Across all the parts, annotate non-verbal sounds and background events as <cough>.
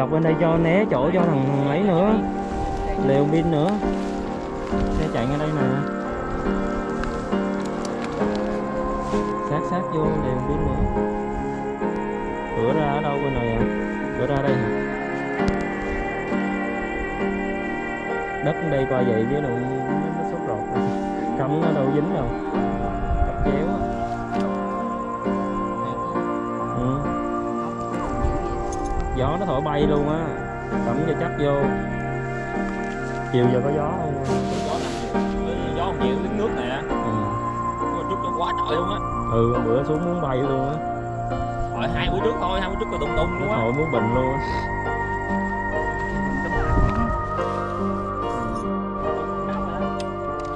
dọc bên đây cho né chỗ cho thằng ấy nữa. Lều pin nữa. Xe chạy ngay đây nè sát sát vô lều pin nữa. Cửa ra ở đâu bên này à? Cửa ra đây. Hả đất đây qua vậy chứ đâu nó, nó sốt rột cắm nó đâu dính đâu. Gió nó thổi bay luôn á. Cắm cho chắc vô. Chiều giờ có gió không? Gió nằm gió không nhiều đứng nước nè. Ừ, nhưng mà chút nó quá trời luôn á. Ừ bữa xuống muốn bay luôn á. Rồi hai bữa trước thôi hai bữa trước là tung tung luôn á thổi muốn bệnh luôn á.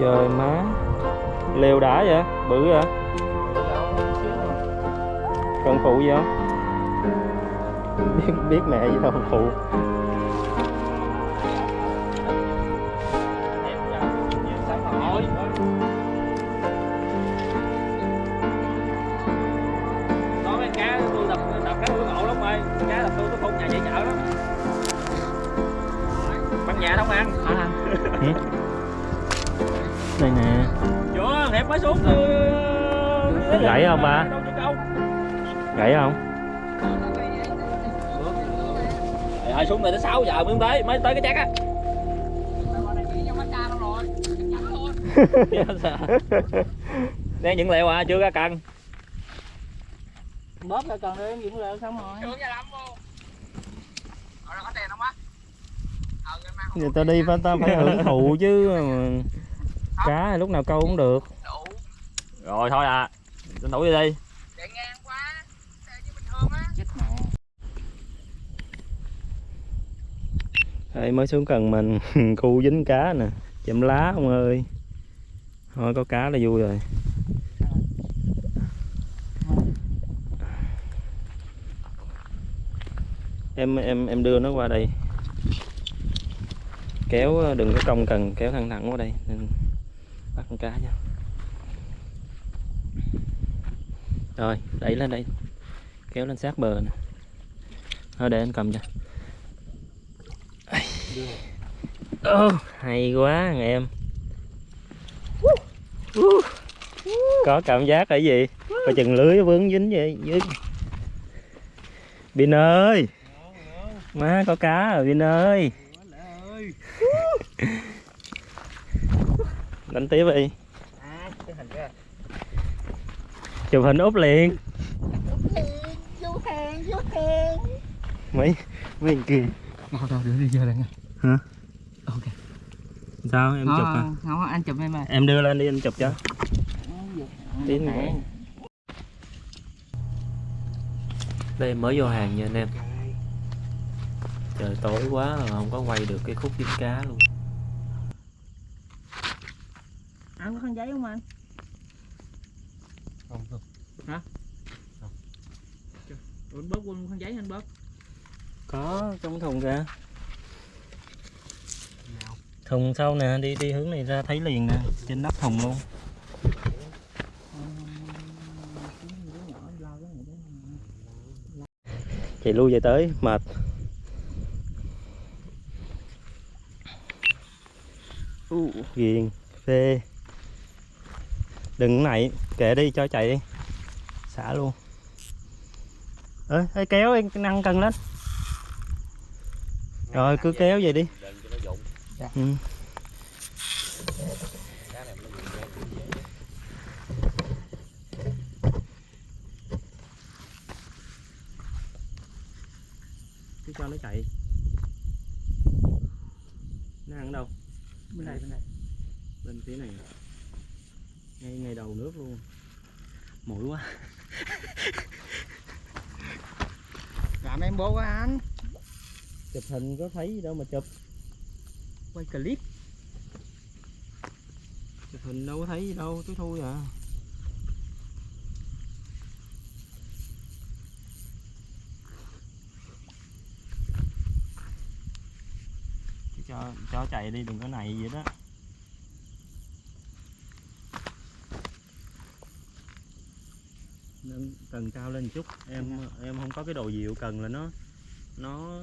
Trời má. Lều đã vậy? Bự vậy? Cần phụ gì không biết mẹ gì đâu phụ. Này tới 6 giờ mới tới mới tới cái chắc á. Đây những liệu à chưa ra cần. Bóp ra còn đi dựng lợn xong rồi. Người ta đi phải ta phải hưởng <laughs> thụ chứ mà cá lúc nào câu cũng được. Rồi thôi à. Tranh thủ đi đi chết mẹ đây mới xuống cần mình <laughs> khu dính cá nè. Chậm lá ông ơi. Thôi, có cá là vui rồi. Em em em đưa nó qua đây. Kéo ờ, đừng có cong cần, kéo thẳng thẳng qua đây. Nên bắt con cá nha. Rồi, đẩy lên đây. Kéo lên sát bờ nè. Thôi, để anh cầm cho Ô, hay quá thằng em. Có cảm giác là gì? Coi chừng lưới vướng dính vậy dưới Bin ơi. Má có cá rồi Bin ơi. Đánh tiếp đi. À chụp hình úp liền. Mấy mấy kia. Mau đâu đưa đi giờ lại nghe sao? Em chụp à không anh chụp em mà. Em đưa lên đi anh chụp cho. Tí nữa. đây mới vô hàng nha anh em. Trời tối quá rồi không có quay được cái khúc dính cá luôn. Anh có khăn giấy không anh? Không không. Anh bóp quân khăn giấy anh bóp? Có trong thùng ra thùng sau nè đi đi hướng này ra thấy liền nè trên nắp thùng luôn. Chạy lui về tới mệt. Uh, ghiền phê đừng này kệ đi cho chạy đi. Xả luôn. Ơi ê, kéo em năng cần lên rồi cứ kéo vậy đi. Ừ. Cá này nó dụng ngay cũng dễ cứ cho nó chạy. Nó ăn ở đâu? Bên này bên này. Bên phía này. Ngay ngay đầu nước luôn. Mũi quá. <laughs> Làm em bố quá anh. Chụp hình có thấy gì đâu mà chụp. Quay clip. Chụp hình đâu có thấy gì đâu tối thui à Cứ cho cho chạy đi đừng có này vậy đó. Nâng cần cao lên chút. Em em không có cái đồ dịu cần là nó nó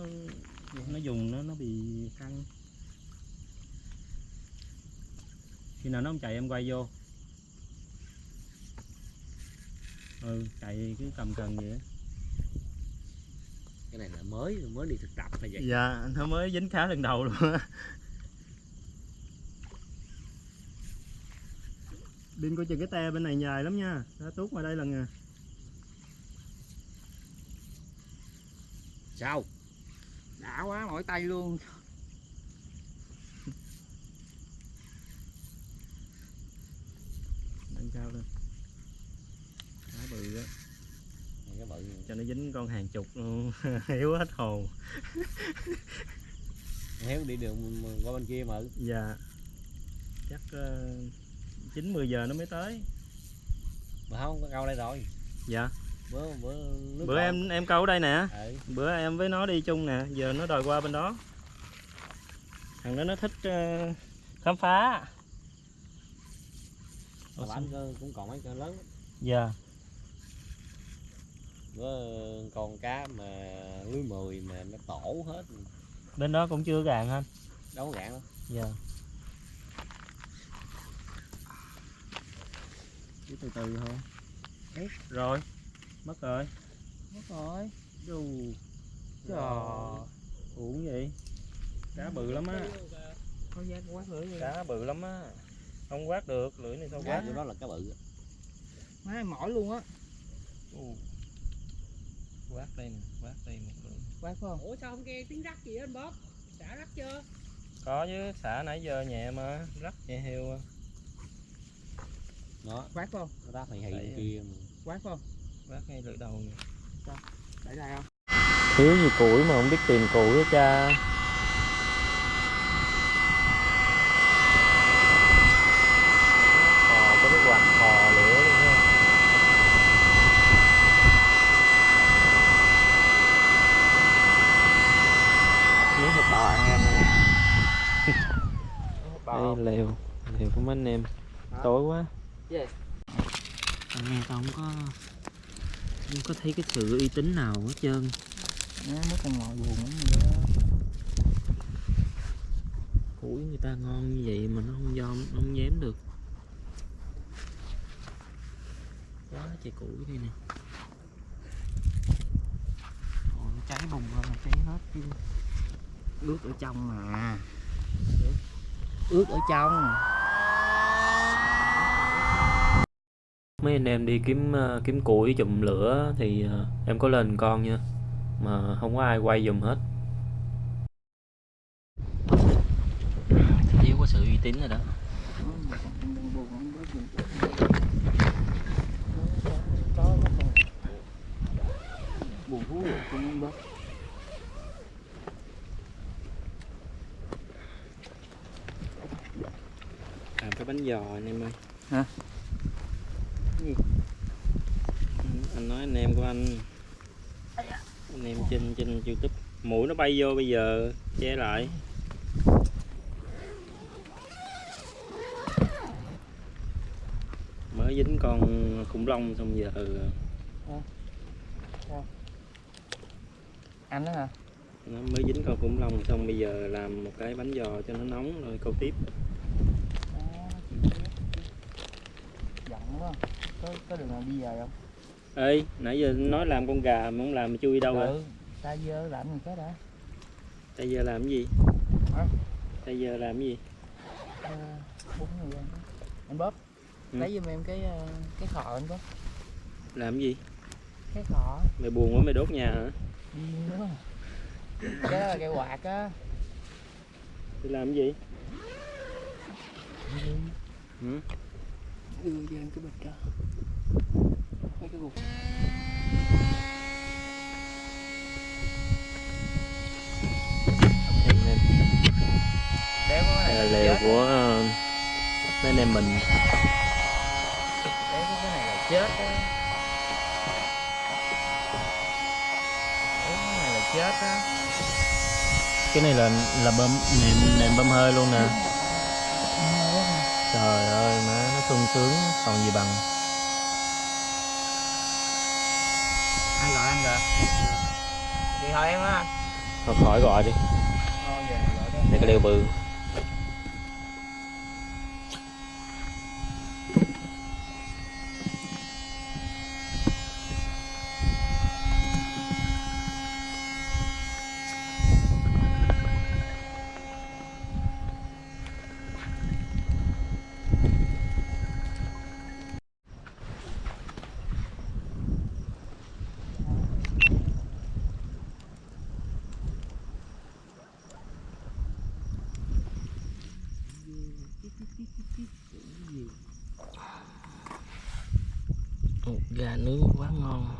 nó dùng nó nó bị căng. Khi nào nó không chạy em quay vô. Ừ chạy cứ cầm cần vậy cái này là mới mới đi thực tập là vậy? Dạ nó mới dính khá lần đầu luôn á Bin coi chừng cái te bên này dài lắm nha. Đã tuốt ngoài đây lần à sao? Đã quá mỏi tay luôn. Nâng cao lên. Khá bự á. Cái bự Cho nó dính con hàng chục luôn. <laughs> Hiếu hết hồn. Héo đi đường qua bên kia mà. Dạ. Chắc uh, 9-10 giờ nó mới tới. Mà không có câu đây rồi. Dạ. Bữa bữa nước Bữa em em câu ở đây nè. Ừ. Bữa em với nó đi chung nè Giờ nó đòi qua bên đó. Thằng đó nó thích ờ, khám phá. Mà bán cơ cũng còn mấy con lớn. Dạ. Bữa con cá mà lưới mười mà nó tổ hết. Bên đó cũng chưa gạn anh? Đâu có gạn đâu. Dạ Cứ từ từ thôi. Hết rồi. Mất rồi. Mất rồi. Đù. Trời. Uổng vậy. Cá bự lắm á. Cá bự lắm á. Không quát được, lưỡi này sao quát chỗ đó là cá bự má mỏi luôn á. Quát đây nè, quát đây một lưỡi. Quá phải không? Ủa sao không nghe tiếng rắc gì anh Bob? Đã rắc chưa? Có chứ, xả nãy giờ nhẹ mà. Rắc nhẹ heo à. Đó. Quá phải không nó đáp hì hì Đấy. bên kia mà. quá phải không Quát ngay lưỡi đầu để đây không? Thiếu gì củi mà không biết tìm củi hết cha. Khò có cái quạt khò lửa luôn ha Miếng thịt bò ăn em này Đây lều, lều của mấy anh em. Tối quá Yes. Nghe tao không có Không có thấy cái sự uy tín nào hết trơn. Nó mất con ngồi buồn lắm rồi đó. Củi người ta ngon như vậy mà nó không dom nó không dám được. Quá trời củi đây nè. Ôi, nó cháy bùng lên mà cháy hết chứ. Ướt ở trong mà. Ướt ở trong mấy anh em đi kiếm ờ, kiếm củi chùm lửa thì ờ, em có lên con nha. Mà không có ai quay giùm hết. Thiếu có sự uy tín rồi đó. Buồn thú rồi cũng không bớt làm cái bánh giò anh em ơi Hả? Gì? Anh- anh nói anh em của anh anh em trên trên youtube mũi nó bay vô bây giờ che lại. Mới dính con khủng long xong giờ. Anh đó hả? Nó mới dính con khủng long xong bây giờ làm một cái bánh giò cho nó nóng rồi câu tiếp. Biết. giận quá. Có có đường nào đi về không? Ê nãy giờ nói làm con gà mà không làm mà chui đâu rồi ừ ta dơ làm gì cái đã bây giờ làm cái gì? Hả? bây giờ làm cái gì? Ăn anh bóp Ừ. lấy giùm em cái ờ, cái khọ anh bóp. Làm cái gì? Cái khọ mày buồn quá mày đốt nhà hả? Đi nữa. Cái đó là cái quạt á. Thì làm cái gì? Ừ? đưa cho em cái bịch đó mấy cái gục là lều của ờ, mấy anh em mình. Có cái này là chết á. Cái này là chết á. Cái này là là bơm nệm nệm bơm hơi luôn nè. Trời ơi má nó sung sướng còn gì bằng. Kìa. Thì thôi em á Thôi khỏi gọi đi. Thôi về gọi đi. Đây cái lều bự Ồ, Gà nướng quá ngon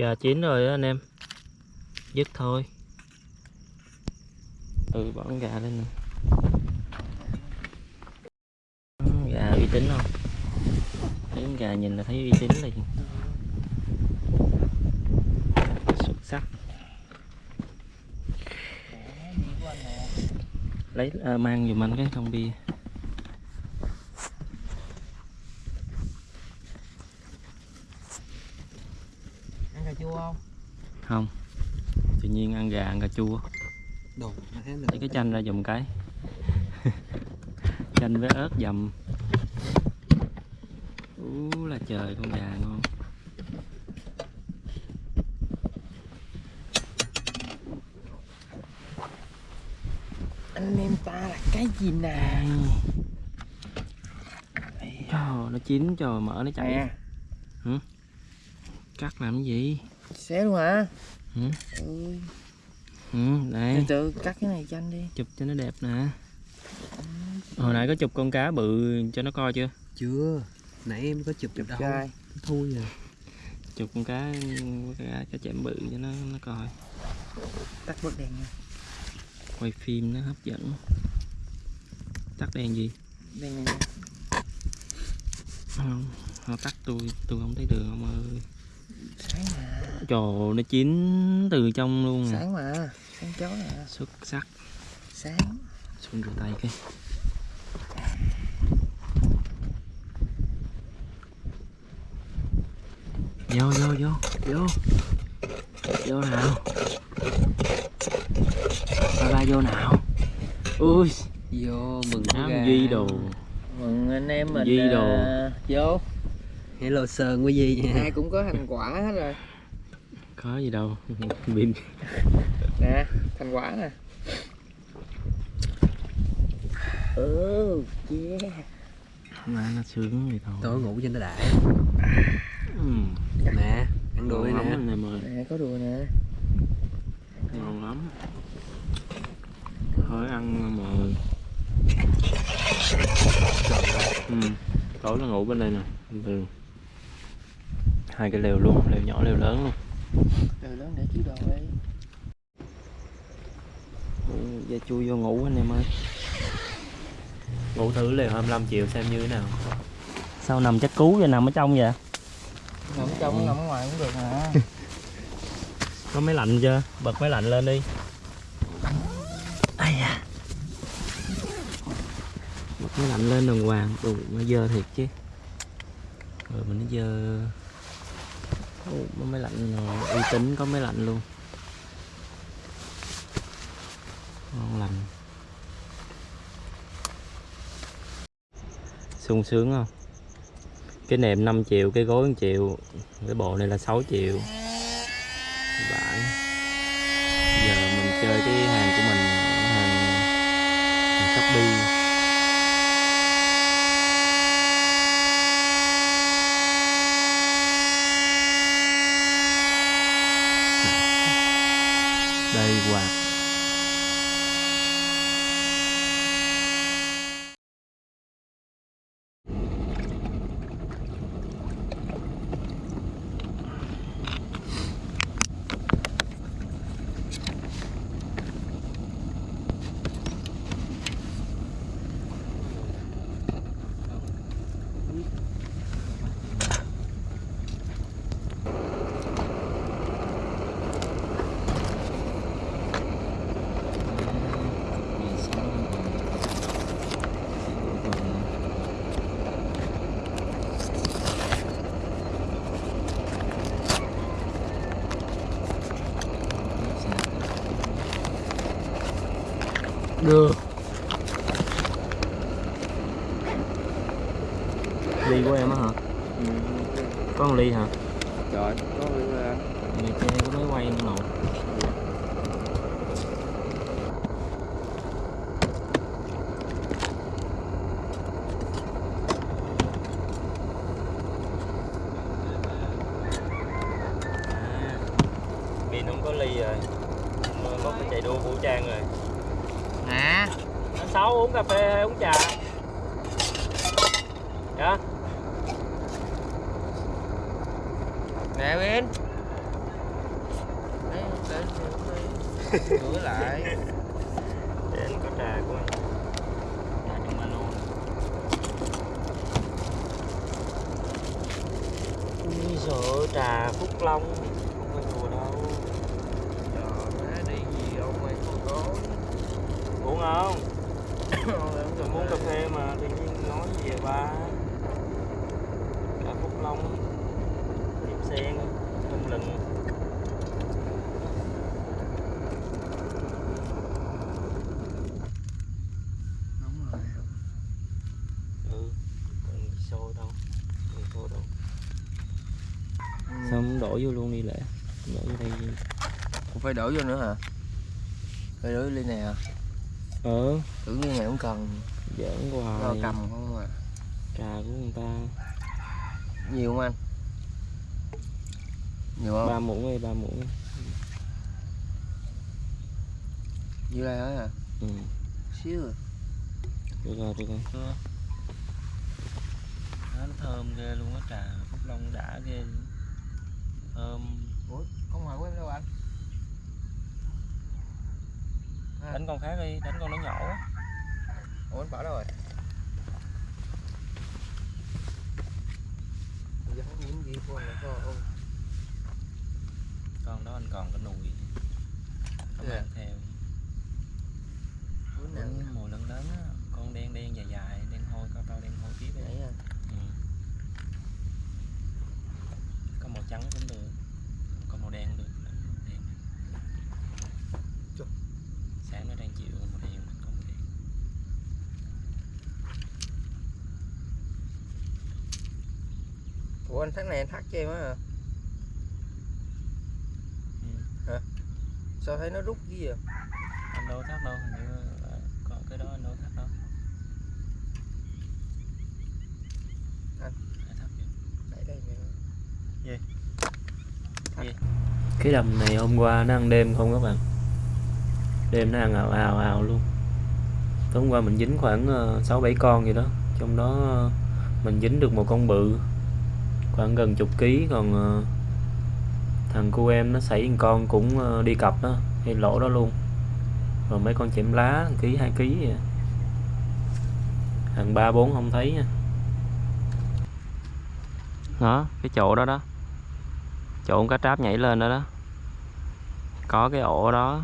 Gà chín rồi đó anh em. Dứt thôi. Ừ bỏ con gà lên nè. Gà uy tín không? Thấy con gà nhìn là thấy uy tín liền Xuất sắc. Lấy à, mang giùm anh cái thùng bia chua không? không. Tự nhiên ăn gà ăn cà chua. Đồ lấy cái chanh ra dùng cái. <laughs> Chanh với ớt dầm. Ú là trời con gà ngon. Anh em ta là cái gì nè? Trời nó chín trời mở nó chảy Nè. Cắt làm cái gì Xé luôn hả? Ừ. Ui ừ, Từ đây từ cắt cái này cho anh đi. Chụp cho nó đẹp nè. Hồi nãy có chụp con cá bự cho nó coi chưa? Chưa. Nãy em có chụp chụp đâu. Trai thôi à chụp con cá cá, cá chém bự cho nó nó coi. Tắt bớt đèn nha. Quay phim nó hấp dẫn. Tắt đèn gì? Đèn này không họ tắt tôi tôi không thấy đường ông ơi. Sáng mà trời nó chín từ trong luôn nè Sáng mà Sáng chó nè xuất sắc. Sáng. Xuống rửa tay cái. Vô vô vô vô. Vô nào. Ba ba vô nào. Ui. Vô mừng ám gà. duy đồ. Mừng anh em mình Duy đồ. à, Vô. Hello sơn quý gì nha. Ai cũng có thành quả hết rồi có gì đâu. <laughs> Pin Nè Thành quả nè. Ừ yeah. Mà nó sướng vậy thôi. Tối ngủ trên nó đã. Ừ. nè ăn lắm nè ơi. Nè có đùa nè. Ngon lắm. Thôi ăn mà. Ừ. tối nó ngủ bên đây nè. Bình thường hai cái lều luôn lều nhỏ lều lớn luôn Từ lớn để chứa đồ đi Ừ, giờ chui vô ngủ anh em ơi. Ngủ thử lều 25 triệu xem như thế nào. Sao nằm chắc cú vậy nằm ở trong vậy? Nằm ở trong nằm ở ngoài cũng được mà. <laughs> Có máy lạnh chưa? Bật máy lạnh lên đi. Ai da. Bật máy lạnh lên đàng hoàng. Đủ nó dơ thiệt chứ. Rồi mình nó dơ có máy lạnh ờ, uy tín có máy lạnh luôn. Ngon lành. Sung sướng không? Cái nệm 5 triệu cái gối 1 triệu cái bộ này là 6 triệu. Vãi. Giờ mình chơi cái hàng, Được ly của em á hả có một ly hả Trời, có người người chơi có mới quay không nổi À, pin không có ly rồi có cái chạy đua vũ trang rồi nè anh sáu uống cà phê hay uống trà dạ nè bên Đấy, để để rửa lại để anh có trà của anh trà trong ba lô ui sợ trà phúc long không phải đùa đâu. Trời má đi gì ông mày con có. Uống không? <coughs> Muốn cà phê mà tự nhiên nói gì vậy ba trà phúc long tiệm sen thơm lừng nóng rồi ừ cần xô đâu cần xô đâu sao không đổ vô luôn đi lẽ đổ vô đây không phải đổ vô nữa hả? Phải đổ vô ly này hả ờ. Tưởng như này không cần. Giỡn lo hoài cầm không à? Trà của người ta. Nhiều không anh? Nhiều không? Ba muỗng hay ba muỗng như đây hết hả? Ừ. Xíu à. được rồi được rồi. Nó thơm ghê luôn á trà phúc long đã ghê luôn. Thơm ủa con mời của em đâu anh? À. đánh con khác đi đánh con nó nhỏ quá. Ủa anh bỏ đâu rồi? Giờ không những gì anh là có ông con đó anh còn cái nùi. Không Dạ. mang theo. Cũng mùa lớn á con đen đen dài dài đen hôi cao cao đen hôi tiếp vậy ấy. anh Ừ. có màu trắng cũng được có màu đen cũng được. Đen. Sáng nó đang chịu màu đen có màu đen ủa anh tháng này anh thắt cho em á hả? Ừ. sao thấy nó rút gì vậy? Anh đâu thắt đâu hình như có cái đó anh đâu thắt đâu Anh. Ai thắt vậy? Để đây nè cái đầm này hôm qua nó ăn đêm không các bạn? Đêm nó ăn ào ào ào luôn. Tối hôm qua mình dính khoảng ờ, sáu bảy con gì đó. Trong đó ờ, mình dính được một con bự khoảng gần chục ký. Còn ờ, thằng cu em nó xảy con cũng ờ, đi cặp đó hay lỗ đó luôn. Rồi mấy con chẻm lá ký hai ký vậy. thằng ba bốn không thấy nha. Đó cái chỗ đó đó chỗ con cá tráp nhảy lên đó đó. Có cái ổ đó.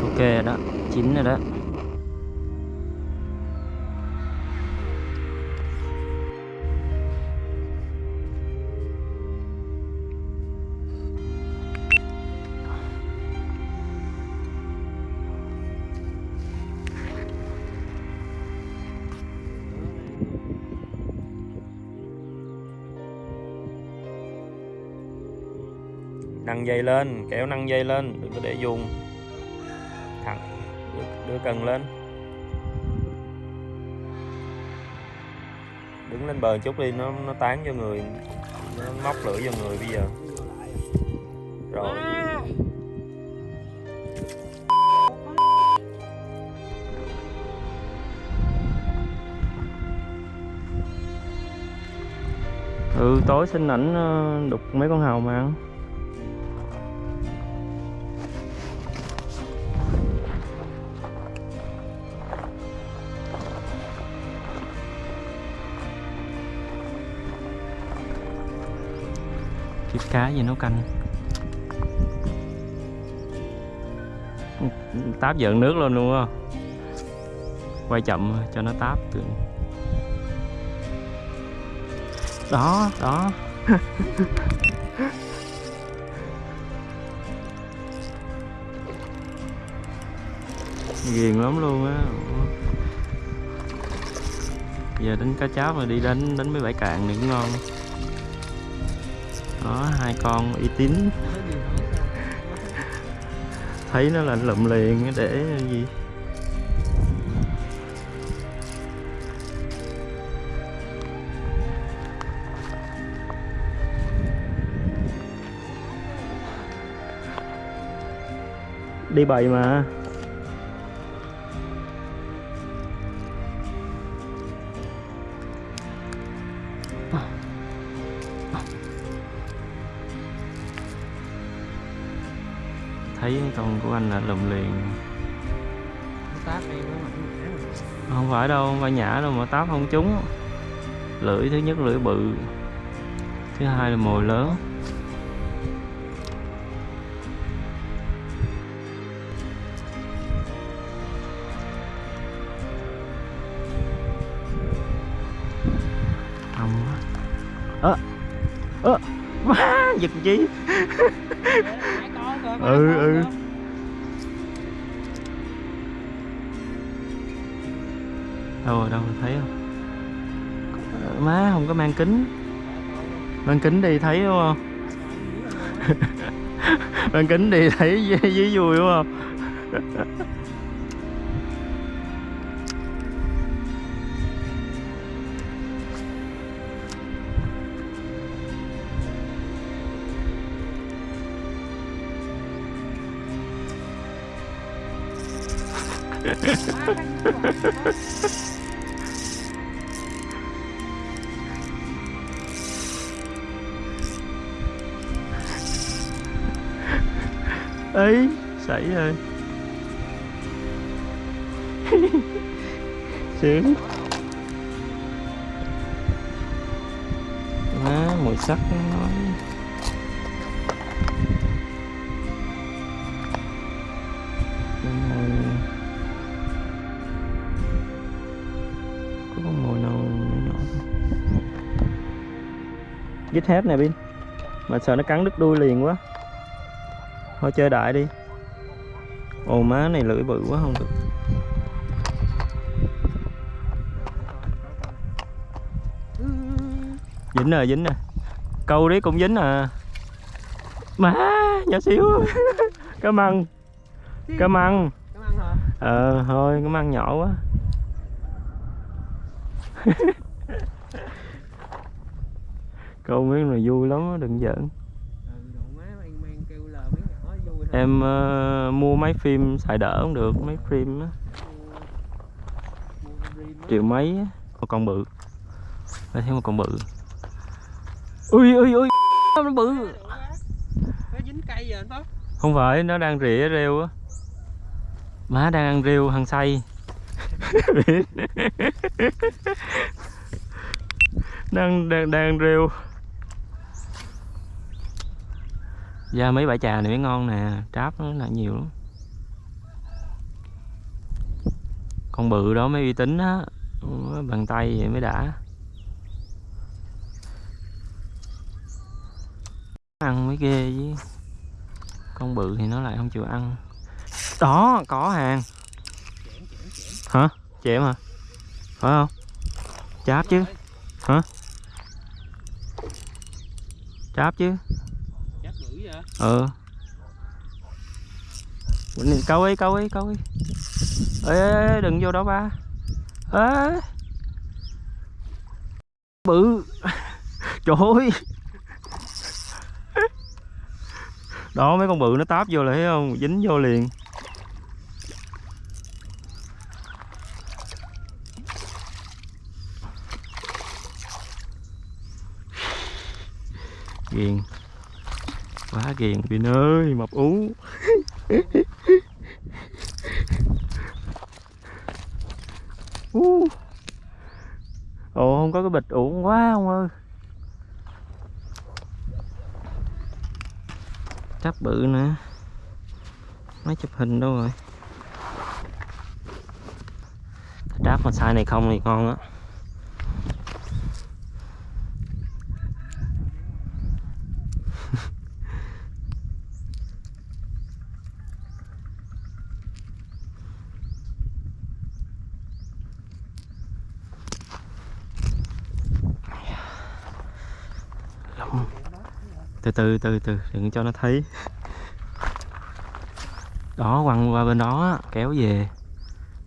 Ok rồi đó chín rồi đó. Nâng dây lên kéo nâng dây lên đừng có để dùng. Thẳng đưa, đưa cần lên. Đứng lên bờ chút đi nó nó tán cho người nó móc lưỡi cho người bây giờ. Rồi. Ừ tối xin ảnh ờ, đục mấy con hàu mà kiếm cá gì nấu canh. Táp giận nước luôn luôn á. Quay chậm cho nó táp từ đó đó. Ghiền lắm luôn á. Giờ đánh cá cháo rồi đi đánh đánh mấy bãi cạn thì cũng ngon đó, hai con uy tín. Thấy nó là lụm liền để gì? Đi bầy mà. Con của anh là lùm liền không phải đâu không phải nhả đâu mà táp không trúng lưỡi thứ nhất lưỡi bự thứ hai là mồi lớn không ơ ơ giật chi Ừ, ừ. Ờ, đâu rồi đâu rồi, thấy không? Má không có mang kính. Mang kính đi thấy đúng không? <laughs> Mang kính đi thấy <laughs> dưới vui đúng không? <laughs> ấy xảy rồi. <laughs> Sướng. Má mùi sắc nó nói mùi. Có con mùi nào nhỏ dít hết nè pin. Mà sợ nó cắn đứt đuôi liền quá thôi chơi đại đi. Ồ má này lưỡi bự quá không được. Dính rồi dính rồi câu đấy cũng dính à. Má nhỏ xíu. Cá măng cá măng ờ thôi cá măng nhỏ quá. <laughs> Câu miếng này vui lắm á đừng giỡn Ừ, độ má mang mang kêu lờ mấy nhỏ vui thôi em uh, mua máy phim xài đỡ cũng được máy phim á. Triệu mấy á một con bự. Đây thấy một con bự. Ui ui ui <laughs> nó bự. Nó dính cây rồi anh không phải nó đang rỉa rêu á. Má đang ăn rêu hăng say. <laughs> Đang đang đang rêu. Ra mấy bãi trà này mới ngon nè, tráp nó là nhiều lắm. Con bự đó mới uy tín á bằng tay vậy mới đã. Ăn mới ghê chứ. Con bự thì nó lại không chịu ăn. Đó, có hàng. Hả? Chém hả? Phải không? Cháp chứ. Hả? Cháp chứ ờ câu ấy câu ấy câu ấy. Ê, ê đừng vô đó ba. Ê. Bự. <laughs> Trời ơi. Đó mấy con bự nó táp vô là thấy không? Dính vô liền. Ghiền quá ghiền pin ơi, mập ú. Ú. ồ, không có cái bịch uổng quá không ơi. Chắc bự nữa. Máy chụp hình đâu rồi? Tráp mà sai này không thì ngon á. Từ từ từ từ, đừng cho nó thấy. Đó, quăng qua bên đó kéo về.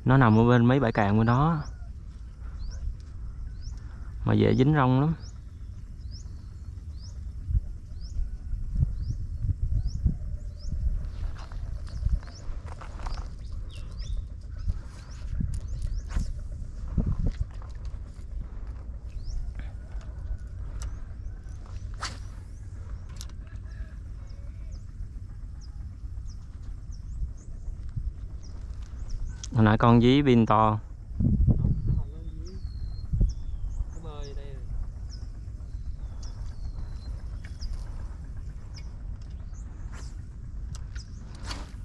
Nó nằm ở bên mấy bãi cạn bên đó mà dễ dính rong lắm. Hồi nãy con dí pin to.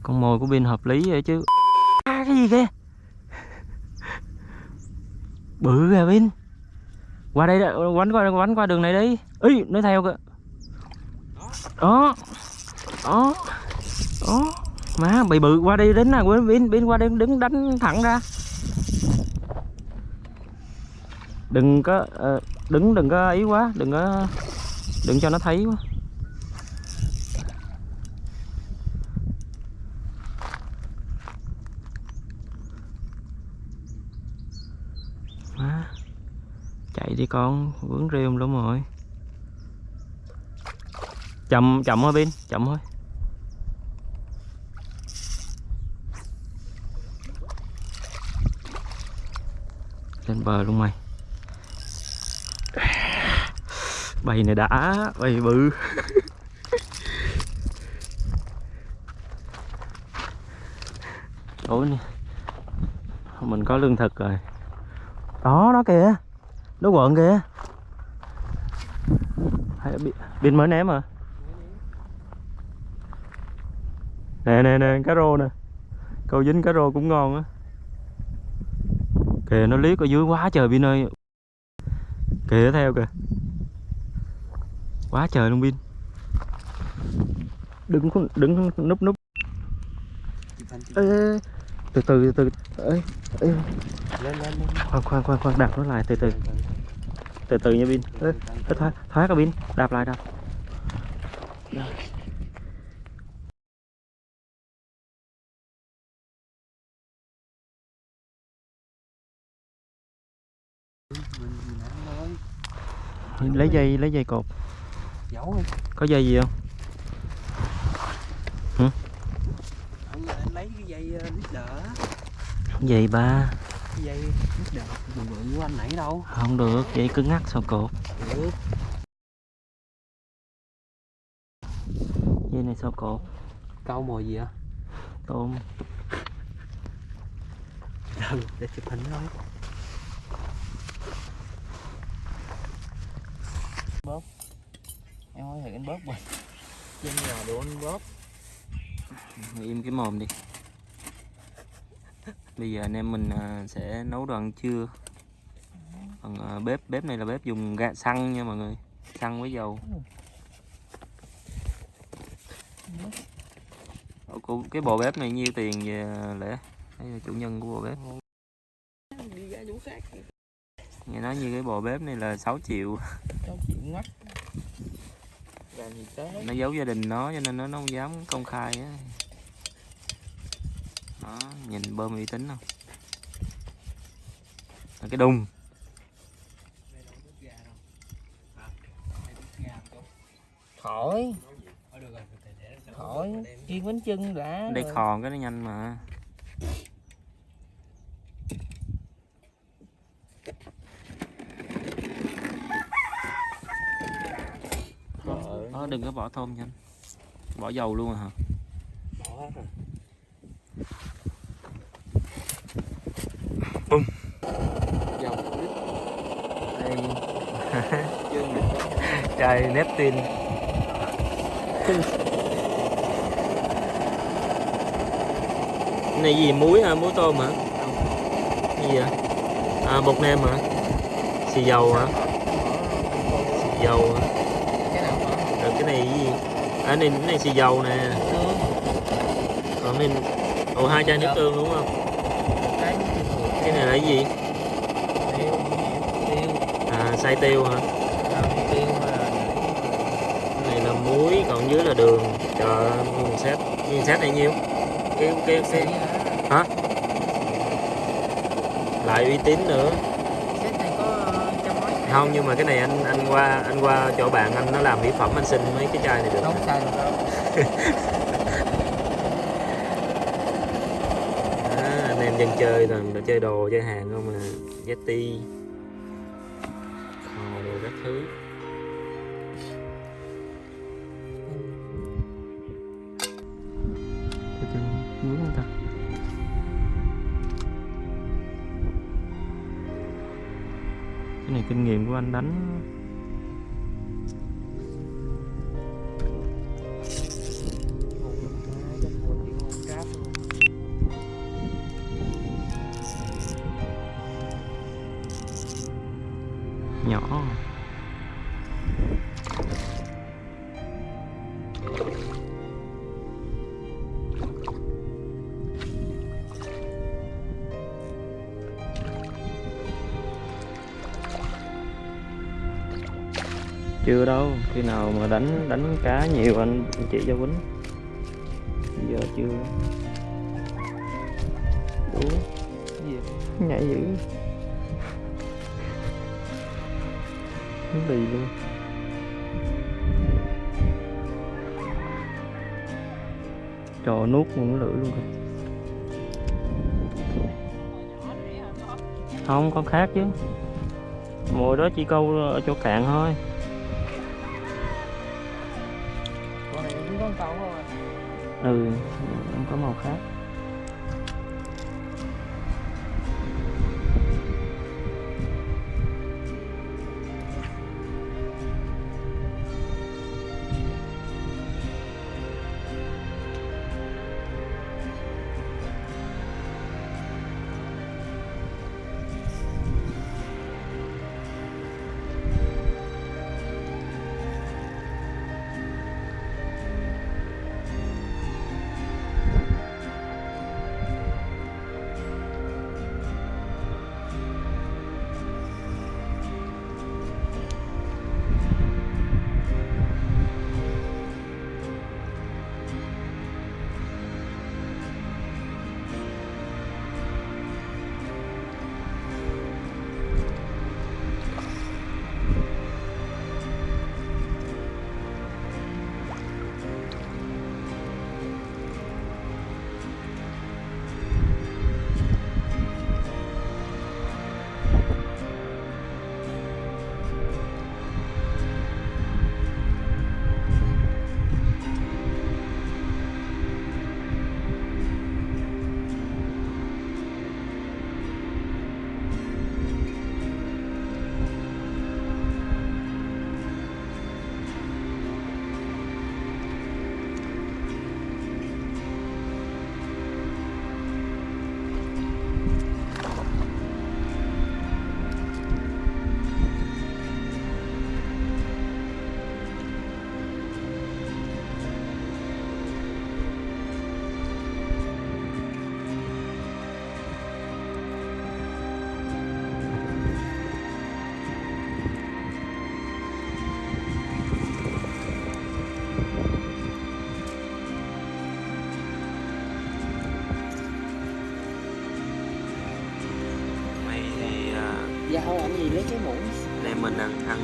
Con mồi của pin hợp lý vậy chứ. À, cái gì kìa? Bự kìa pin. Qua đây đã- quánh qua quánh qua đường này đi. Ý nó theo kìa. Đó đó đó má, bị bự qua đi đến nè, bên bên qua đi đứng đánh thẳng ra. Đừng có ờ, đứng, đừng có ý quá, đừng có, đừng cho nó thấy quá. Má, chạy đi con, vướng rêu lắm rồi. Chậm chậm thôi pin chậm thôi. Lên bờ luôn mày. Bầy này đã bầy bự. <laughs> Ủa nè mình có lương thực rồi. Đó nó kìa. Nó quợn kìa. Pin mới ném à nè nè nè cá rô nè. Câu dính cá rô cũng ngon á kìa nó liếc ở dưới quá trời pin ơi. Kìa theo kìa. Quá trời luôn pin đứng đứng núp núp. Ê, từ từ từ từ. Ê, ê. lên lên lên khoan khoan khoan khoan đạp nó lại từ từ. Từ từ nha pin thoát thoát rồi pin đạp lại đạp. Lấy dây lấy dây cột. Đi. Có dây gì không? Anh lấy cái dây uh, leader á, dây ba. Dây leader bự bự của anh nãy đâu. Không được dây cứng ngắc sao cột. Được. Dây này sao cột? Câu mồi gì á tôm. Để chụp hình thôi bóp em hỏi thử anh bóp rồi. Trên nhà đồ anh bóp im cái mồm đi. Bây giờ anh em mình à, sẽ nấu đồ ăn trưa. Bằng à, bếp bếp này là bếp dùng ga xăng nha mọi người. Xăng với dầu. Ủa, cái bộ bếp này nhiêu tiền về lẽ đây là chủ nhân của bộ bếp. Đi ra chỗ khác nghe nói như cái bộ bếp này là 6 triệu. Cháu chịu ngắt làm gì tới? Nó giấu gia đình nó cho nên nó nó không dám công khai á. Đó nhìn bơm uy tín không? Là cái đùng. Khỏi khỏi chiên bánh chưng đã đây khòn cái nó nhanh mà đó đừng có bỏ thơm nhanh bỏ dầu luôn à hả? Bỏ hết rồi. Bum. dầu đây. Chai Neptun cái này gì muối hả? Muối tôm hả? Cái gì vậy? À bột nêm hả? Xì dầu hả? Xì dầu hả cái nào bỏ rồi cái này gì à, này cái này xì dầu nè. Còn này ồ hai chai nước tương đúng không? Cái này là cái gì? À xay tiêu hả? Cái này là muối còn dưới là đường. Trời ơi nguyên set nguyên set này nhiêu cái cái cái hả? Lại uy tín nữa set này có ờ, trăm mấy không nhưng mà cái này anh anh qua anh qua chỗ bạn anh nó làm mỹ phẩm anh xin mấy cái chai này được. Không được. Đâu <laughs> Đó, anh em dân chơi toàn là chơi đồ chơi hàng không mà Yeti anh đánh chưa đâu, khi nào mà đánh đánh cá nhiều anh chỉ cho quýnh. Giờ chưa. Đủ nhảy dữ. <laughs> Nó lì luôn? Trò nuốt luôn lưỡi luôn kìa. Không, con khác chứ. Mùa đó chỉ câu ở chỗ cạn thôi. Ừ không có màu khác.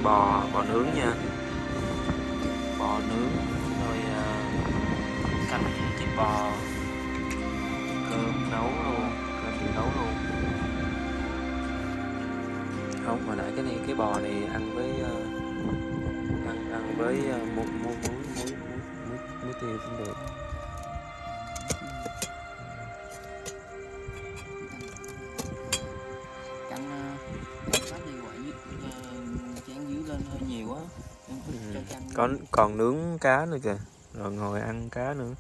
Bò bò nướng nha. Bò nướng rồi uh, canh thịt bò. Cơm nấu luôn cơm tự nấu luôn. Không hồi nãy cái này cái bò này Còn nướng cá nữa kìa. Rồi ngồi ăn cá nữa.